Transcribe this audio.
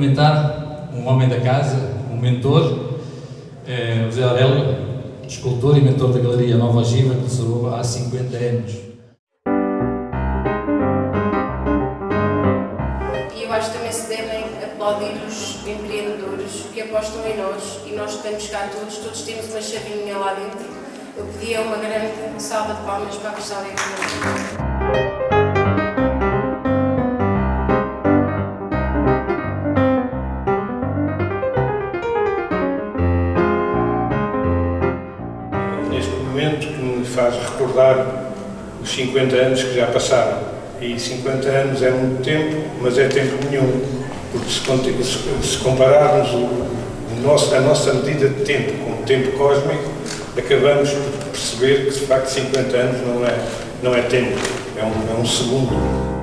cumprimentar um homem da casa, um mentor, o José Aurélio, escultor e mentor da Galeria Nova Ogiva, que restaurou há 50 anos. E eu acho também se devem aplaudir os empreendedores que apostam em nós e nós estamos cá todos, todos temos uma chavinha lá dentro. Eu pedia uma grande salva de palmas para a Econômica. Neste momento que me faz recordar os 50 anos que já passaram. E 50 anos é muito tempo, mas é tempo nenhum, porque se, compararmos o nosso, a nossa medida de tempo com o tempo cósmico, acabamos por perceber que de facto 50 anos não é, não é tempo, é um, é um segundo.